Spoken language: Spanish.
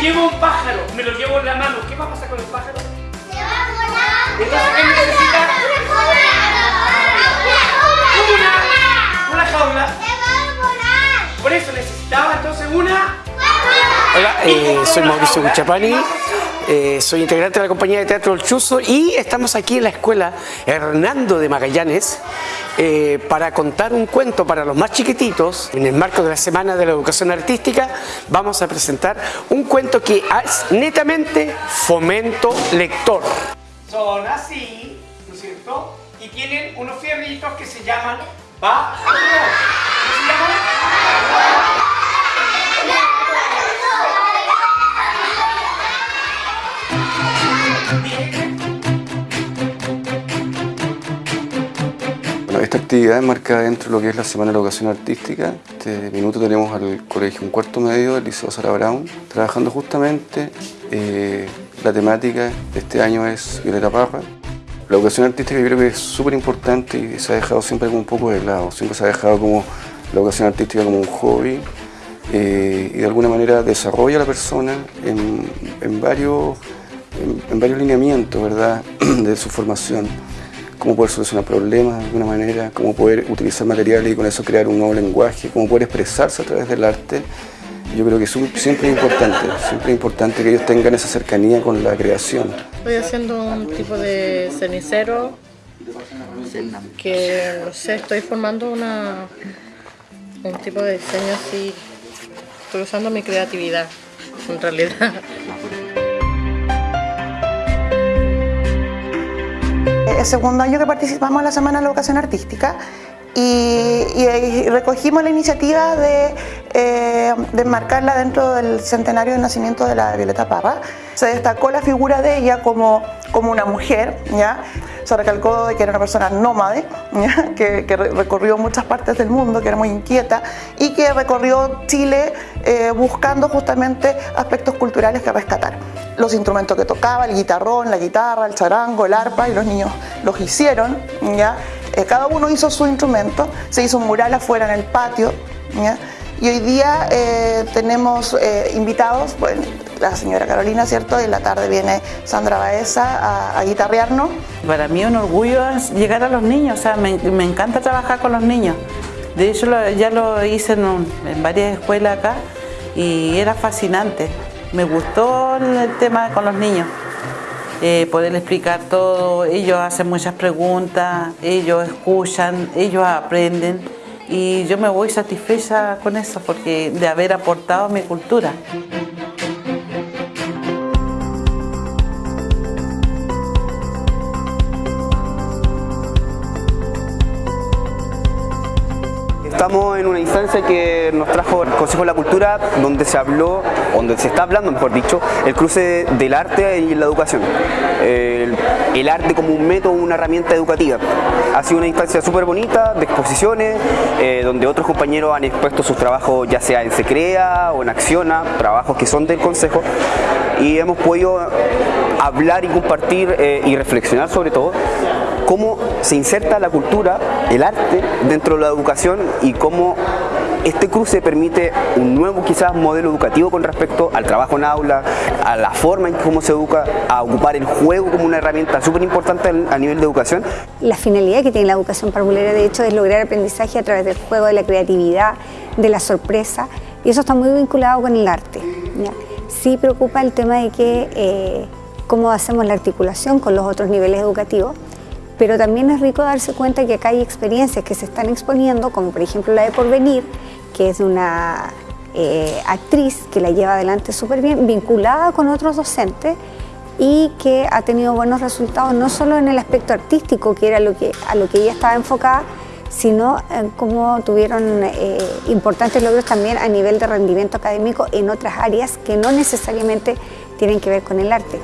llevo un pájaro, me lo llevo en la mano, ¿qué va a pasar con el pájaro? Entonces, ¿qué necesita? Una, una jaula. Por eso necesitaba entonces una... Hola, eh, soy Mauricio Guchapani, eh, soy integrante de la compañía de teatro El Chuzo y estamos aquí en la escuela Hernando de Magallanes eh, para contar un cuento para los más chiquititos. En el marco de la Semana de la Educación Artística vamos a presentar un cuento que es netamente fomento lector. Son así, ¿no es cierto? Y tienen unos fierritos que se llaman. ¿Cómo se llaman? Esta actividad es marcada dentro de lo que es la Semana de Educación Artística. Este minuto tenemos al colegio un cuarto medio del Liceo Sara Brown, trabajando justamente eh, la temática de este año es Violeta Parra. La educación artística yo creo que es súper importante y se ha dejado siempre como un poco de lado, siempre se ha dejado como la educación artística como un hobby eh, y de alguna manera desarrolla a la persona en, varios, en varios lineamientos ¿verdad? de su formación cómo poder solucionar problemas de alguna manera, cómo poder utilizar materiales y con eso crear un nuevo lenguaje, cómo poder expresarse a través del arte. Yo creo que es un- siempre es importante, siempre es importante que ellos tengan esa cercanía con la creación. Estoy haciendo un tipo de cenicero que, no sé, estoy formando una, un tipo de diseño así. Estoy usando mi creatividad, en realidad. Es segundo año que participamos en la Semana de la Educación Artística y, y- recogimos la iniciativa de, eh, de enmarcarla dentro del centenario del nacimiento de la Violeta Parra. Se destacó la figura de ella como, como una mujer, ¿ya? se recalcó de que era una persona nómade, ¿ya? Que, que re- recorrió muchas partes del mundo, que era muy inquieta y que recorrió Chile eh, buscando justamente aspectos culturales que rescatar. Los instrumentos que tocaba, el guitarrón, la guitarra, el charango, el arpa, y los niños los hicieron, ¿ya? Cada uno hizo su instrumento, se hizo un mural afuera en el patio, y hoy día eh, tenemos eh, invitados, la señora Carolina, ¿cierto? Y en la tarde viene Sandra Baeza a, a guitarrearnos. Para mí un orgullo es llegar a los niños, o sea, me, me encanta trabajar con los niños. De hecho, ya lo hice en, en varias escuelas acá y era fascinante. Me gustó el tema con los niños, eh, poder explicar todo. Ellos hacen muchas preguntas, ellos escuchan, ellos aprenden y yo me voy satisfecha con eso porque de haber aportado mi cultura. Estamos en una instancia que nos trajo el Consejo de la Cultura, donde se habló, donde se está hablando, mejor dicho, el cruce del arte y la educación. El, arte como un método, una herramienta educativa. Ha sido una instancia súper bonita, de exposiciones, eh, donde otros compañeros han expuesto sus trabajos, ya sea en Secrea o en Acciona, trabajos que son del Consejo, y hemos podido hablar y compartir eh, y reflexionar sobre todo cómo se inserta la cultura, el arte dentro de la educación y cómo este cruce permite un nuevo quizás modelo educativo con respecto al trabajo en aula, a la forma en cómo se educa, a ocupar el juego como una herramienta súper importante a nivel de educación. La finalidad que tiene la educación parvulera, de hecho, es lograr aprendizaje a través del juego, de la creatividad, de la sorpresa, y eso está muy vinculado con el arte. Sí preocupa el tema de que eh, cómo hacemos la articulación con los otros niveles educativos, pero también es rico darse cuenta que acá hay experiencias que se están exponiendo, como por ejemplo la de Porvenir, que es una eh, actriz que la lleva adelante súper bien, vinculada con otros docentes y que ha tenido buenos resultados no solo en el aspecto artístico, que era lo que, a lo que ella estaba enfocada, sino en cómo tuvieron eh, importantes logros también a nivel de rendimiento académico en otras áreas que no necesariamente tienen que ver con el arte.